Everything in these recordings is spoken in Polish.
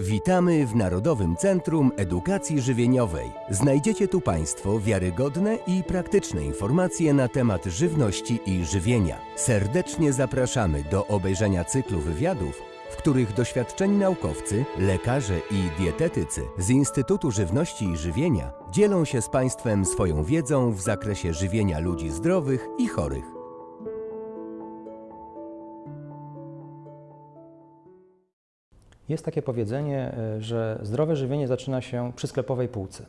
Witamy w Narodowym Centrum Edukacji Żywieniowej. Znajdziecie tu Państwo wiarygodne i praktyczne informacje na temat żywności i żywienia. Serdecznie zapraszamy do obejrzenia cyklu wywiadów, w których doświadczeni naukowcy, lekarze i dietetycy z Instytutu Żywności i Żywienia dzielą się z Państwem swoją wiedzą w zakresie żywienia ludzi zdrowych i chorych. Jest takie powiedzenie, y, że zdrowe żywienie zaczyna się przy sklepowej półce,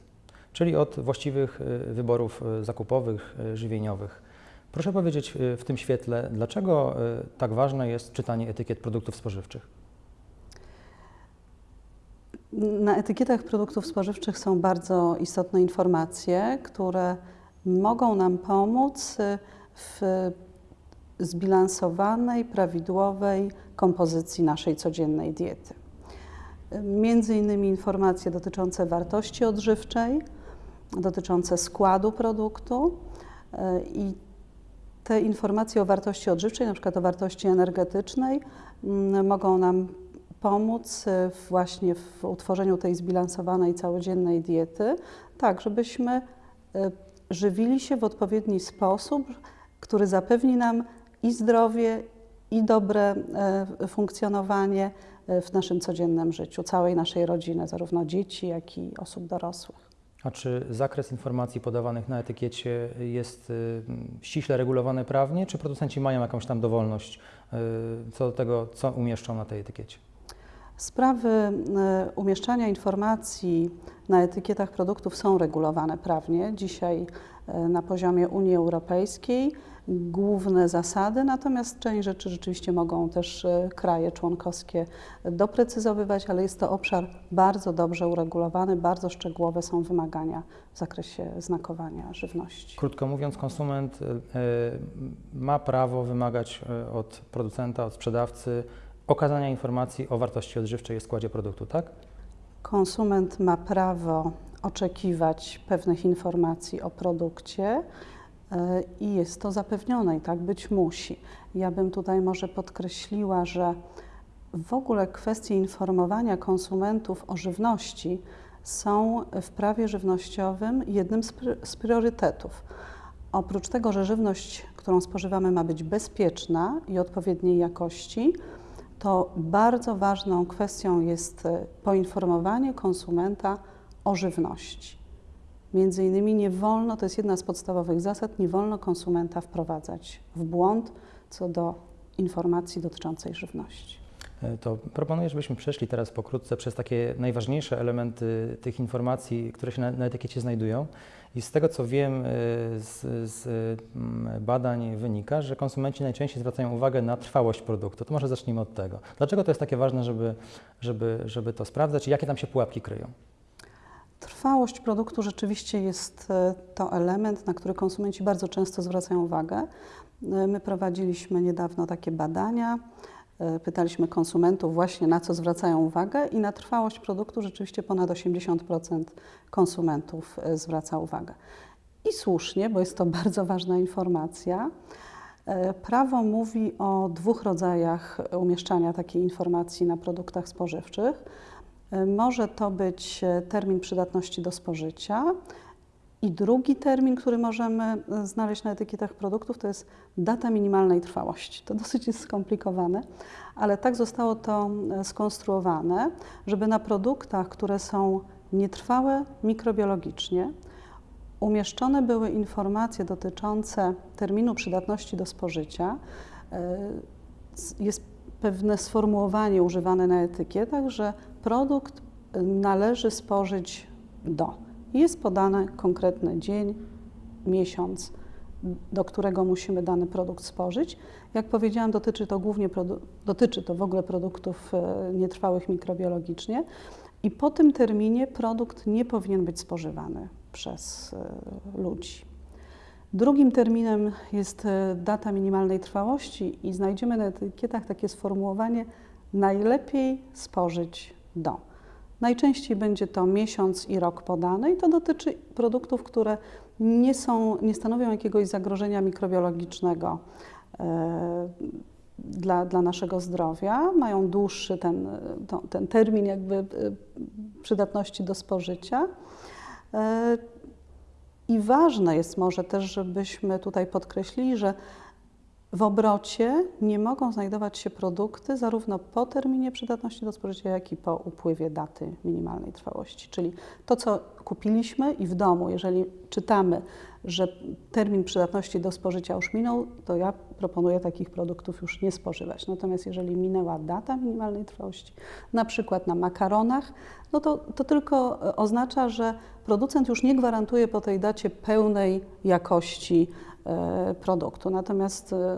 czyli od właściwych y, wyborów y, zakupowych, żywieniowych. Proszę powiedzieć w tym świetle, dlaczego tak ważne jest czytanie etykiet produktów spożywczych? Na etykietach produktów spożywczych są bardzo istotne informacje, które mogą nam pomóc w zbilansowanej, prawidłowej kompozycji naszej codziennej diety. Między innymi informacje dotyczące wartości odżywczej, dotyczące składu produktu y, i te informacje o wartości odżywczej, na przykład o wartości energetycznej, mogą nam pomóc y, właśnie w utworzeniu tej zbilansowanej całodziennej diety, tak żebyśmy y, żywili się w odpowiedni sposób, który zapewni nam i zdrowie, i dobre e, funkcjonowanie e, w naszym codziennym życiu, całej naszej rodziny, zarówno dzieci, jak i osób dorosłych. A czy zakres informacji podawanych na etykiecie jest y, ściśle regulowany prawnie, czy producenci mają jakąś tam dowolność y, co do tego, co umieszczą na tej etykiecie? Sprawy e, umieszczania informacji na etykietach produktów są regulowane prawnie. Dzisiaj e, na poziomie Unii Europejskiej główne zasady, natomiast część rzeczy rzeczywiście mogą też e, kraje członkowskie doprecyzowywać, ale jest to obszar bardzo dobrze uregulowany, bardzo szczegółowe są wymagania w zakresie znakowania żywności. Krótko mówiąc, konsument y, ma prawo wymagać od producenta, od sprzedawcy okazania informacji o wartości odżywczej i składzie produktu, tak? Konsument ma prawo oczekiwać pewnych informacji o produkcie y, i jest to zapewnione i tak być musi. Ja bym tutaj może podkreśliła, że w ogóle kwestie informowania konsumentów o żywności są w prawie żywnościowym jednym z priorytetów. Oprócz tego, że żywność, którą spożywamy, ma być bezpieczna i odpowiedniej jakości, to bardzo ważną kwestią jest e, poinformowanie konsumenta o żywności. Między innymi nie wolno, to jest jedna z podstawowych zasad, nie wolno konsumenta wprowadzać w błąd co do informacji dotyczącej żywności. Y, To proponuję, żebyśmy przeszli teraz pokrótce przez takie najważniejsze elementy tych informacji, które się na, na etykiecie znajdują. I z tego co wiem y, z, z mm, badań wynika, że konsumenci najczęściej zwracają uwagę na trwałość produktu. To może zacznijmy od tego. Dlaczego to jest takie ważne, żeby, żeby, żeby to sprawdzać i jakie tam się pułapki kryją? Trwałość produktu rzeczywiście jest e, to element, na który konsumenci bardzo często zwracają uwagę. E, My prowadziliśmy niedawno takie badania. e, Pytaliśmy konsumentów właśnie na co zwracają uwagę i na trwałość produktu rzeczywiście ponad 80% konsumentów zwraca uwagę. I słusznie, bo jest to bardzo ważna informacja. Prawo mówi o dwóch rodzajach umieszczania takiej informacji na produktach spożywczych. Może to być e, termin przydatności do spożycia i drugi termin, który możemy e, znaleźć na etykietach produktów, to jest data minimalnej trwałości. To dosyć jest skomplikowane, ale tak zostało to e, skonstruowane, żeby na produktach, które są nietrwałe mikrobiologicznie, umieszczone były informacje dotyczące terminu przydatności do spożycia. Jest pewne sformułowanie używane na etykietach, że produkt należy spożyć do. Jest podany konkretny dzień, miesiąc, do którego musimy dany produkt spożyć. Jak powiedziałam, dotyczy to głównie dotyczy to w ogóle produktów e, nietrwałych mikrobiologicznie i po tym terminie produkt nie powinien być spożywany przez e, ludzi. Drugim terminem jest e, data minimalnej trwałości i znajdziemy na etykietach takie sformułowanie najlepiej spożyć do. Najczęściej będzie to miesiąc i rok podane i to dotyczy produktów, które nie, są, nie stanowią jakiegoś zagrożenia mikrobiologicznego e, dla, dla naszego zdrowia, mają dłuższy ten, ten termin jakby y, przydatności do spożycia. E, I ważne jest może też, żebyśmy tutaj podkreślili, że w obrocie nie mogą znajdować się produkty zarówno po terminie przydatności do spożycia, jak i po upływie daty minimalnej trwałości. Czyli to, co kupiliśmy i w domu, jeżeli czytamy, że termin przydatności do spożycia już minął, to ja proponuję takich produktów już nie spożywać. Natomiast jeżeli minęła data minimalnej trwałości, na przykład na makaronach, no to, to tylko oznacza, że producent już nie gwarantuje po tej dacie pełnej jakości E, produktu. Natomiast e,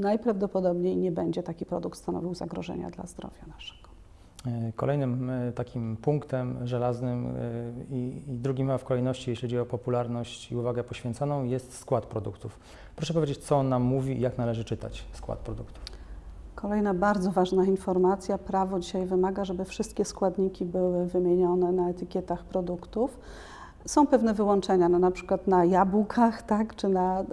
najprawdopodobniej nie będzie taki produkt stanowił zagrożenia dla zdrowia naszego. E, kolejnym takim punktem żelaznym i, i drugim w kolejności, jeśli chodzi o popularność i uwagę poświęconą, jest skład produktów. Proszę powiedzieć, co on nam mówi i jak należy czytać skład produktów. Kolejna bardzo ważna informacja. Prawo dzisiaj wymaga, żeby wszystkie składniki były wymienione na etykietach produktów. Są pewne wyłączenia, no na przykład na jabłkach, tak, czy na y,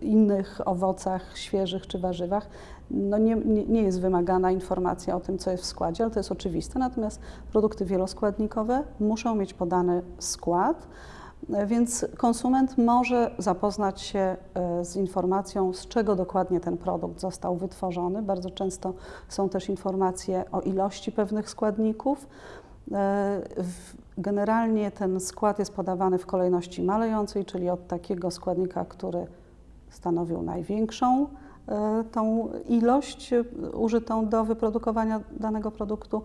innych owocach świeżych czy warzywach. No nie, nie, jest wymagana informacja o tym, co jest w składzie, ale to jest oczywiste. Natomiast produkty wieloskładnikowe muszą mieć podany skład, więc konsument może zapoznać się y, z informacją, z czego dokładnie ten produkt został wytworzony. Bardzo często są też informacje o ilości pewnych składników. Generalnie ten skład jest podawany w kolejności malejącej, czyli od takiego składnika, który stanowił największą e, tą ilość e, użytą do wyprodukowania danego produktu,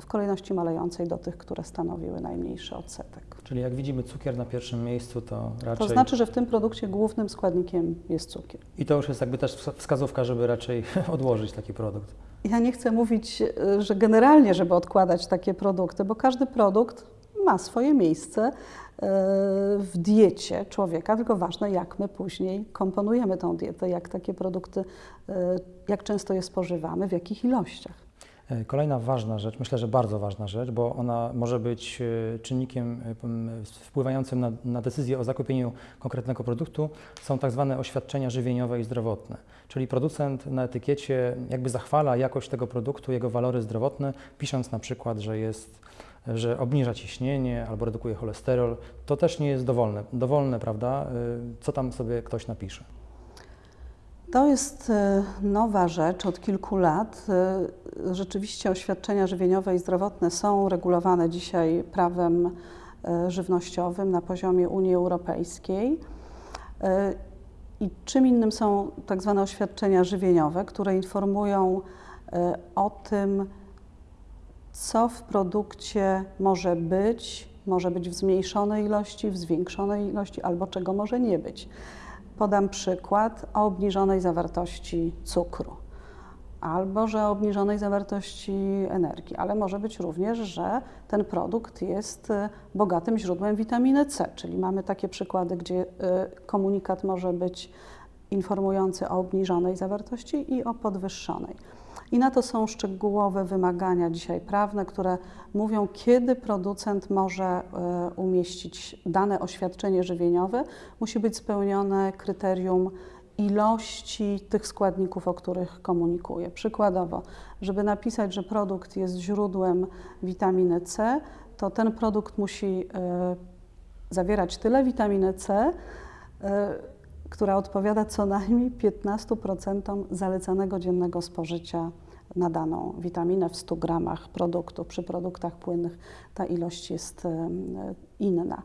w kolejności malejącej do tych, które stanowiły najmniejszy odsetek. Czyli jak widzimy cukier na pierwszym miejscu, to raczej... To znaczy, że w tym produkcie głównym składnikiem jest cukier. I to już jest jakby też wskazówka, żeby raczej odłożyć taki produkt. Ja nie chcę mówić, e, że generalnie, żeby odkładać takie produkty, bo każdy produkt ma swoje miejsce e, w diecie człowieka, tylko ważne, jak my później komponujemy tą dietę, jak takie produkty, e, jak często je spożywamy, w jakich ilościach. E, kolejna ważna rzecz, myślę, że bardzo ważna rzecz, bo ona może być e, czynnikiem e, wpływającym na, na, decyzję o zakupieniu konkretnego produktu, są tak zwane oświadczenia żywieniowe i zdrowotne. Czyli producent na etykiecie jakby zachwala jakość tego produktu, jego walory zdrowotne, pisząc na przykład, że jest że obniża ciśnienie albo redukuje cholesterol, to też nie jest dowolne, dowolne prawda, co tam sobie ktoś napisze. To jest e, nowa rzecz od kilku lat. E, rzeczywiście oświadczenia żywieniowe i zdrowotne są regulowane dzisiaj prawem e, żywnościowym na poziomie Unii Europejskiej. I czym innym są tak zwane oświadczenia żywieniowe, które informują o tym, co w produkcie może być, może być w zmniejszonej ilości, w zwiększonej ilości, albo czego może nie być. Podam przykład o obniżonej zawartości cukru albo że obniżonej zawartości energii, ale może być również, że ten produkt jest e, bogatym źródłem witaminy C, czyli mamy takie przykłady, gdzie e, komunikat może być informujący o obniżonej zawartości i o podwyższonej. I na to są szczegółowe wymagania dzisiaj prawne, które mówią, kiedy producent może e, umieścić dane oświadczenie żywieniowe. Musi być spełnione kryterium ilości tych składników, o których komunikuje. Przykładowo, żeby napisać, że produkt jest źródłem witaminy C, to ten produkt musi e, zawierać tyle witaminy C, e, która odpowiada co najmniej 15% zalecanego dziennego spożycia na daną witaminę w 100 gramach produktu. Przy produktach płynnych ta ilość jest inna.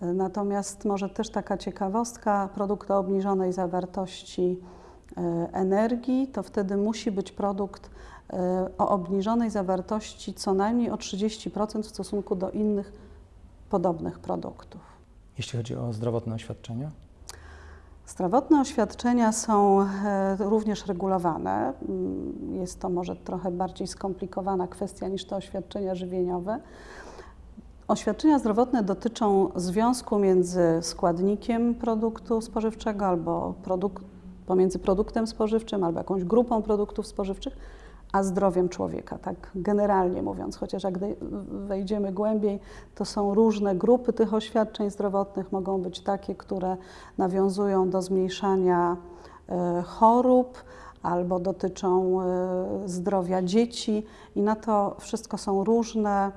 Natomiast może też taka ciekawostka, produkt o obniżonej zawartości e, energii, to wtedy musi być produkt e, o obniżonej zawartości co najmniej o 30% w stosunku do innych podobnych produktów. Jeśli chodzi o zdrowotne oświadczenia? Zdrowotne oświadczenia są e, również regulowane. Mm, jest to może trochę bardziej skomplikowana kwestia niż te oświadczenia żywieniowe. Oświadczenia zdrowotne dotyczą związku między składnikiem produktu spożywczego albo produk pomiędzy produktem spożywczym albo jakąś grupą produktów spożywczych, a zdrowiem człowieka, tak generalnie mówiąc, chociaż jak wejdziemy głębiej, to są różne grupy tych oświadczeń zdrowotnych, mogą być takie, które nawiązują do zmniejszania e, chorób, albo dotyczą y, zdrowia dzieci. I na to wszystko są różne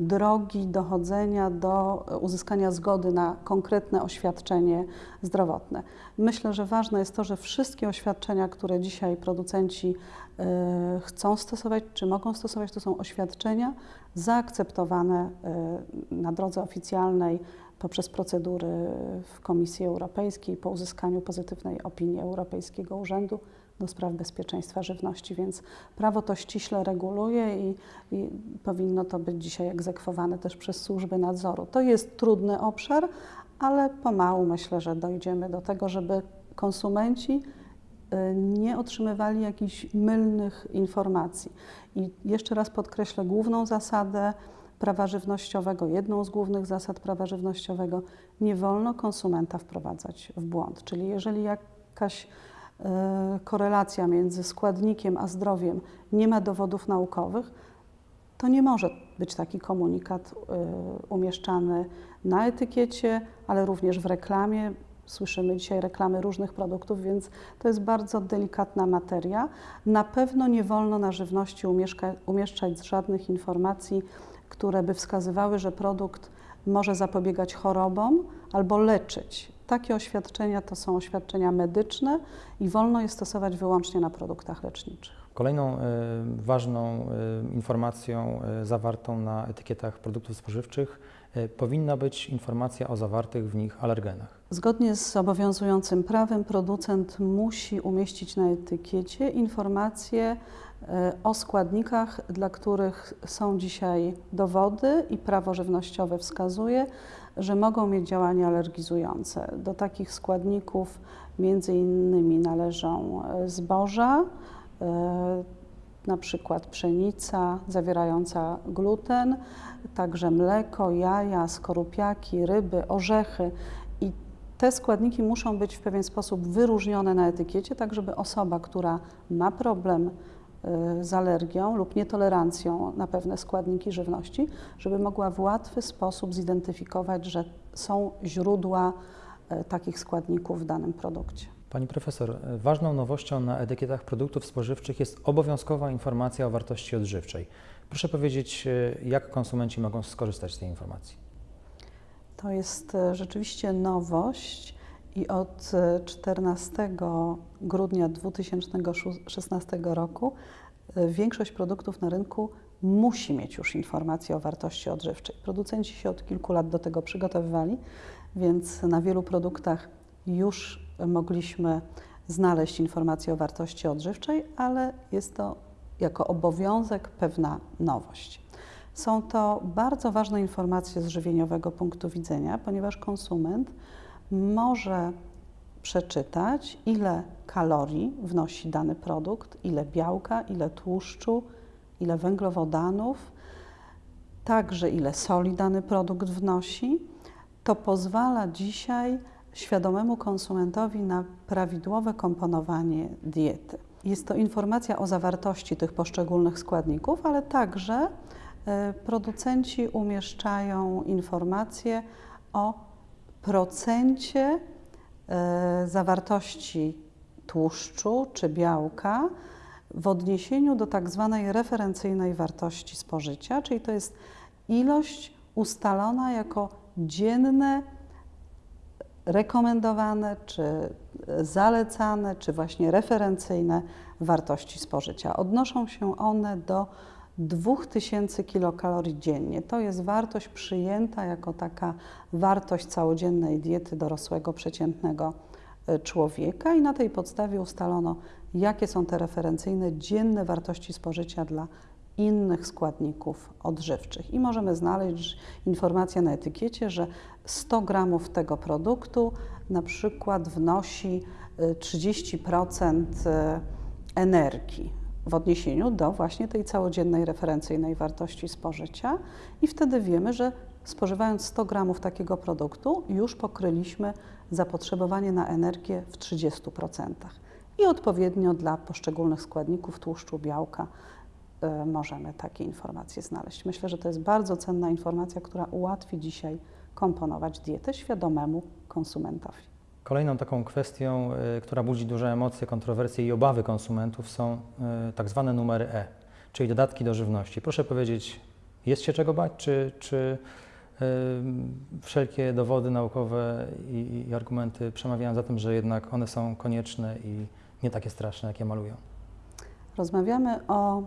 drogi dochodzenia do uzyskania zgody na konkretne oświadczenie zdrowotne. Myślę, że ważne jest to, że wszystkie oświadczenia, które dzisiaj producenci y, chcą stosować, czy mogą stosować, to są oświadczenia zaakceptowane y, na drodze oficjalnej poprzez procedury w Komisji Europejskiej po uzyskaniu pozytywnej opinii Europejskiego Urzędu do Spraw Bezpieczeństwa Żywności, więc prawo to ściśle reguluje i, i powinno to być dzisiaj egzekwowane też przez służby nadzoru. To jest trudny obszar, ale pomału myślę, że dojdziemy do tego, żeby konsumenci y, nie otrzymywali jakichś mylnych informacji. I jeszcze raz podkreślę główną zasadę prawa żywnościowego, jedną z głównych zasad prawa żywnościowego, nie wolno konsumenta wprowadzać w błąd. Czyli jeżeli jakaś korelacja między składnikiem a zdrowiem nie ma dowodów naukowych, to nie może być taki komunikat e, umieszczany na etykiecie, ale również w reklamie. Słyszymy dzisiaj reklamy różnych produktów, więc to jest bardzo delikatna materia. Na pewno nie wolno na żywności umieszczać żadnych informacji które by wskazywały, że produkt może zapobiegać chorobom albo leczyć. Takie oświadczenia to są oświadczenia medyczne i wolno je stosować wyłącznie na produktach leczniczych. Kolejną y, ważną y, informacją y, zawartą na etykietach produktów spożywczych powinna być informacja o zawartych w nich alergenach. Zgodnie z obowiązującym prawem producent musi umieścić na etykiecie informacje o składnikach, dla których są dzisiaj dowody i prawo żywnościowe wskazuje, że mogą mieć działanie alergizujące. Do takich składników między innymi należą e, zboża, e, na przykład pszenica zawierająca gluten, także mleko, jaja, skorupiaki, ryby, orzechy. I te składniki muszą być w pewien sposób wyróżnione na etykiecie, tak żeby osoba, która ma problem z alergią lub nietolerancją na pewne składniki żywności, żeby mogła w łatwy sposób zidentyfikować, że są źródła y, takich składników w danym produkcie. Pani profesor, y, ważną nowością na etykietach produktów spożywczych jest obowiązkowa informacja o wartości odżywczej. Proszę powiedzieć, jak konsumenci mogą skorzystać z tej informacji? To jest rzeczywiście nowość i od 14 grudnia 2016 roku e, większość produktów na rynku musi mieć już informację o wartości odżywczej. Producenci się od kilku lat do tego przygotowywali, więc na wielu produktach już mogliśmy znaleźć informację o wartości odżywczej, ale jest to jako obowiązek pewna nowość. Są to bardzo ważne informacje z żywieniowego punktu widzenia, ponieważ konsument może przeczytać, ile kalorii wnosi dany produkt, ile białka, ile tłuszczu, ile węglowodanów, także ile soli dany produkt wnosi. To pozwala dzisiaj świadomemu konsumentowi na prawidłowe komponowanie diety. Jest to informacja o zawartości tych poszczególnych składników, ale także e, producenci umieszczają informacje o procencie e, zawartości tłuszczu czy białka w odniesieniu do tak zwanej referencyjnej wartości spożycia, czyli to jest ilość ustalona jako dzienne, rekomendowane, czy zalecane, czy właśnie referencyjne wartości spożycia. Odnoszą się one do 2000 kilokalorii dziennie. To jest wartość przyjęta jako taka wartość całodziennej diety dorosłego, przeciętnego e, człowieka i na tej podstawie ustalono, jakie są te referencyjne dzienne wartości spożycia dla innych składników odżywczych. I możemy znaleźć informację na etykiecie, że 100 gramów tego produktu na przykład wnosi 30% e, energii w odniesieniu do właśnie tej całodziennej referencyjnej wartości spożycia i wtedy wiemy, że spożywając 100 gramów takiego produktu już pokryliśmy zapotrzebowanie na energię w 30%. I odpowiednio dla poszczególnych składników tłuszczu, białka y, możemy takie informacje znaleźć. Myślę, że to jest bardzo cenna informacja, która ułatwi dzisiaj komponować dietę świadomemu konsumentowi. Kolejną taką kwestią, y, która budzi duże emocje, kontrowersje i obawy konsumentów są y, tak zwane numery E, czyli dodatki do żywności. Proszę powiedzieć, jest się czego bać, czy, czy y, wszelkie dowody naukowe i, i argumenty przemawiają za tym, że jednak one są konieczne i nie takie straszne, jakie malują? Rozmawiamy o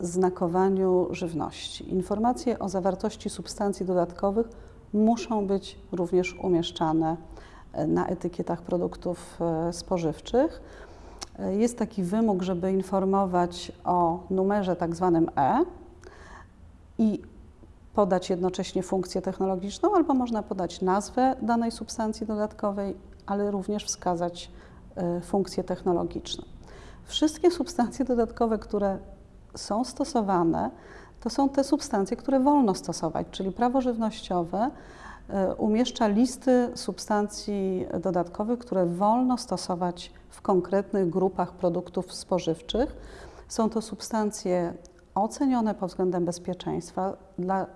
znakowaniu żywności. Informacje o zawartości substancji dodatkowych muszą być również umieszczane na etykietach produktów e, spożywczych. E, Jest taki wymóg, żeby informować o numerze tak zwanym E i podać jednocześnie funkcję technologiczną, albo można podać nazwę danej substancji dodatkowej, ale również wskazać e, funkcję technologiczną. Wszystkie substancje dodatkowe, które są stosowane, to są te substancje, które wolno stosować, czyli prawo żywnościowe umieszcza listy substancji dodatkowych, które wolno stosować w konkretnych grupach produktów spożywczych. Są to substancje ocenione pod względem bezpieczeństwa dla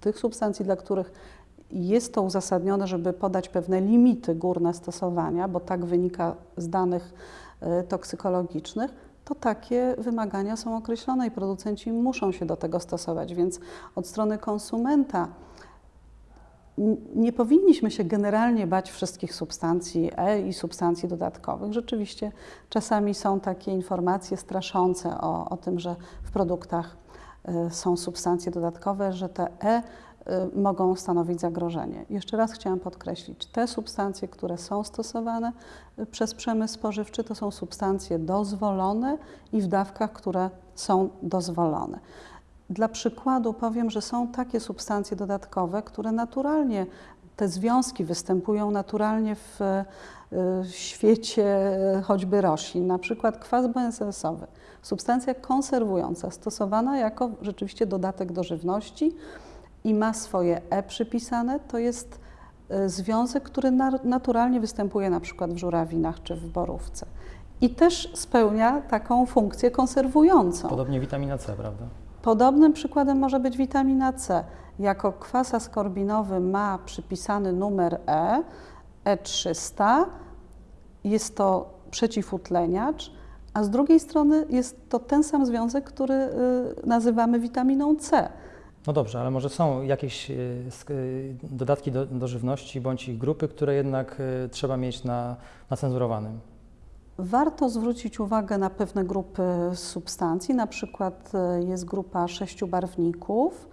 tych substancji, dla których jest to uzasadnione, żeby podać pewne limity górne stosowania, bo tak wynika z danych e, toksykologicznych, to takie wymagania są określone i producenci muszą się do tego stosować. Więc od strony konsumenta nie powinniśmy się generalnie bać wszystkich substancji E i substancji dodatkowych. Rzeczywiście czasami są takie informacje straszące o, o tym, że w produktach e, są substancje dodatkowe, że te E y, mogą stanowić zagrożenie. Jeszcze raz chciałam podkreślić, te substancje, które są stosowane y, przez przemysł spożywczy, to są substancje dozwolone i w dawkach, które są dozwolone. Dla przykładu powiem, że są takie substancje dodatkowe, które naturalnie, te związki występują naturalnie w y, świecie y, choćby roślin, na przykład kwas benzesowy, substancja konserwująca, stosowana jako rzeczywiście dodatek do żywności i ma swoje E przypisane, to jest y, związek, który na, naturalnie występuje na przykład w żurawinach czy w borówce. I też spełnia taką funkcję konserwującą. Podobnie witamina C, prawda? Podobnym przykładem może być witamina C. Jako kwas askorbinowy ma przypisany numer E, E300, jest to przeciwutleniacz, a z drugiej strony jest to ten sam związek, który y, nazywamy witaminą C. No dobrze, ale może są jakieś y, y, dodatki do, do żywności bądź ich grupy, które jednak trzeba mieć na, na cenzurowanym. Warto zwrócić uwagę na pewne grupy substancji, na przykład e, jest grupa sześciu barwników,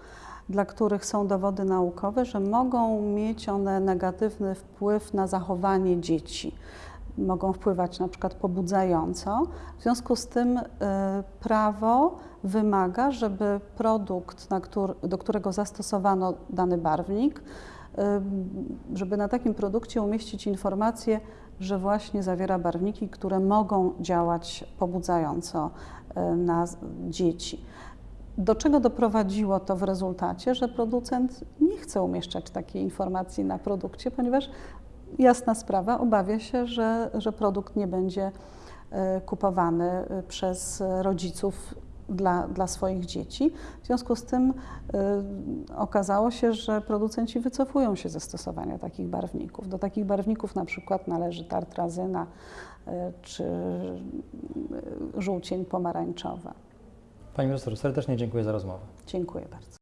dla których są dowody naukowe, że mogą mieć one negatywny wpływ na zachowanie dzieci. Mogą wpływać na przykład pobudzająco. W związku z tym e, prawo wymaga, żeby produkt, do którego zastosowano dany barwnik, e, żeby na takim produkcie umieścić informację, że właśnie zawiera barwniki, które mogą działać pobudzająco e, na dzieci. Do czego doprowadziło to w rezultacie, że producent nie chce umieszczać takiej informacji na produkcie, ponieważ jasna sprawa, obawia się, że, że produkt nie będzie e, kupowany e, przez rodziców dla, dla swoich dzieci. W związku z tym y, okazało się, że producenci wycofują się ze stosowania takich barwników. Do takich barwników na przykład należy tartrazyna y, czy y, żółcień pomarańczowa. Pani profesor, serdecznie dziękuję za rozmowę. Dziękuję bardzo.